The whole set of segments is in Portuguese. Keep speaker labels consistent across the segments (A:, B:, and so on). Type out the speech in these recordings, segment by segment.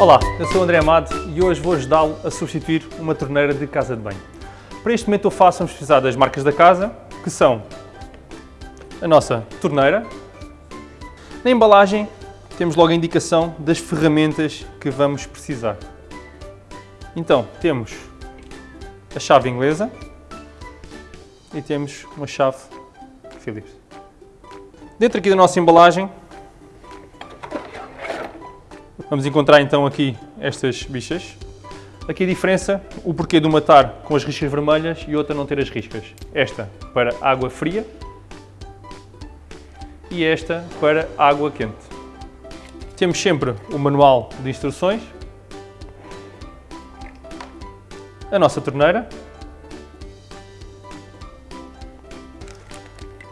A: Olá, eu sou o André Amado e hoje vou ajudá-lo a substituir uma torneira de casa de banho. Para este momento eu faço vamos precisar das marcas da casa, que são a nossa torneira. Na embalagem temos logo a indicação das ferramentas que vamos precisar. Então, temos a chave inglesa e temos uma chave Phillips. Dentro aqui da nossa embalagem Vamos encontrar então aqui estas bichas. Aqui a diferença, o porquê de uma estar com as riscas vermelhas e outra não ter as riscas. Esta para água fria e esta para água quente. Temos sempre o manual de instruções, a nossa torneira,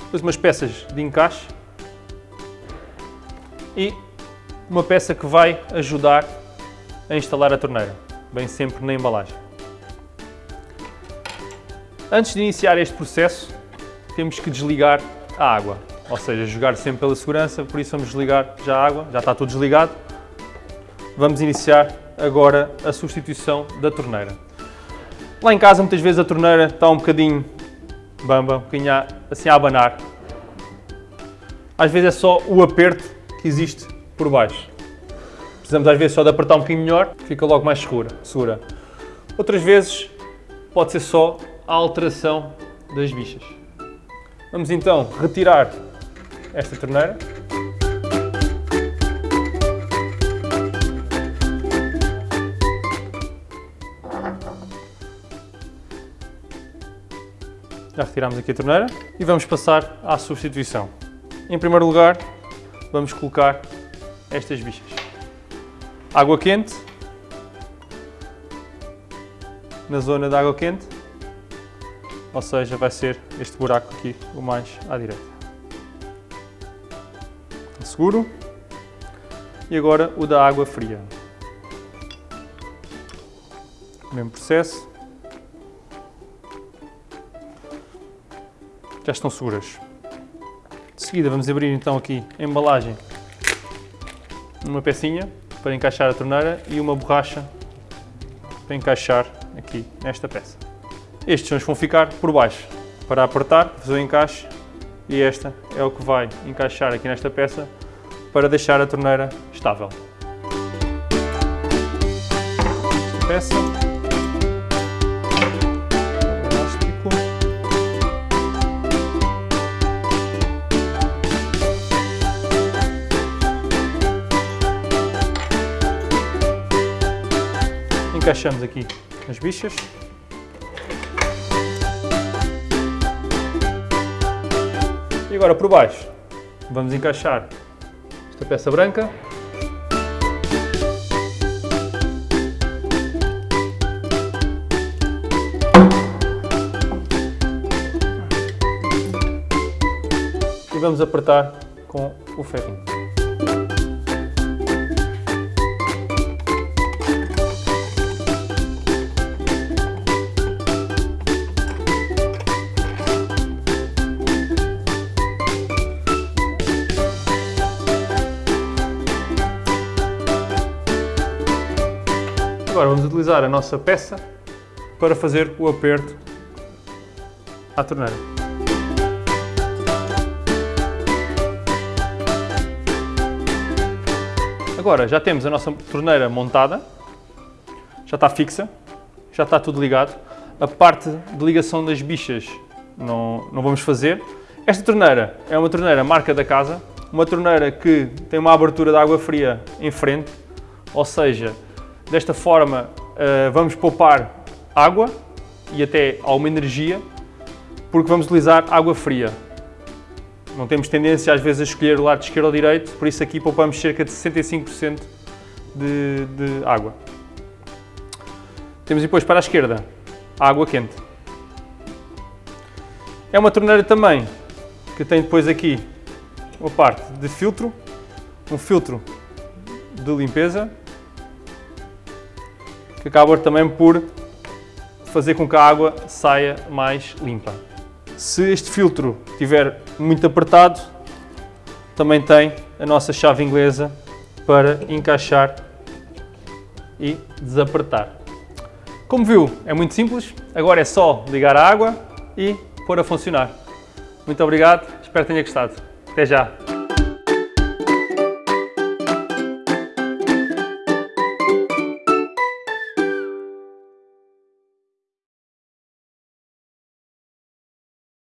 A: depois umas peças de encaixe e uma peça que vai ajudar a instalar a torneira, bem sempre na embalagem. Antes de iniciar este processo, temos que desligar a água, ou seja, jogar sempre pela segurança, por isso vamos desligar já a água, já está tudo desligado. Vamos iniciar agora a substituição da torneira. Lá em casa muitas vezes a torneira está um bocadinho bamba, um bocadinho assim a abanar. Às vezes é só o aperto que existe por baixo. Precisamos às vezes só de apertar um bocadinho melhor, fica logo mais segura. segura. Outras vezes pode ser só a alteração das bichas. Vamos então retirar esta torneira. Já retiramos aqui a torneira e vamos passar à substituição. Em primeiro lugar, vamos colocar estas bichas. Água quente, na zona da água quente, ou seja, vai ser este buraco aqui o mais à direita. Seguro. E agora o da água fria. Mesmo processo. Já estão seguras. De seguida vamos abrir então aqui a embalagem uma pecinha para encaixar a torneira e uma borracha para encaixar aqui nesta peça. Estes são os que vão ficar por baixo para apertar, fazer o encaixe e esta é o que vai encaixar aqui nesta peça para deixar a torneira estável. Peça. Encaixamos aqui as bichas. E agora por baixo vamos encaixar esta peça branca. E vamos apertar com o ferrinho. Agora vamos utilizar a nossa peça para fazer o aperto à torneira. Agora já temos a nossa torneira montada, já está fixa, já está tudo ligado. A parte de ligação das bichas não, não vamos fazer. Esta torneira é uma torneira marca da casa, uma torneira que tem uma abertura de água fria em frente, ou seja, Desta forma, uh, vamos poupar água e até alguma energia, porque vamos utilizar água fria. Não temos tendência às vezes a escolher o lado esquerdo ou direito, por isso aqui poupamos cerca de 65% de, de água. Temos depois para a esquerda a água quente. É uma torneira também que tem depois aqui uma parte de filtro, um filtro de limpeza que acaba também por fazer com que a água saia mais limpa. Se este filtro estiver muito apertado, também tem a nossa chave inglesa para encaixar e desapertar. Como viu, é muito simples, agora é só ligar a água e pôr a funcionar. Muito obrigado, espero que tenha gostado. Até já!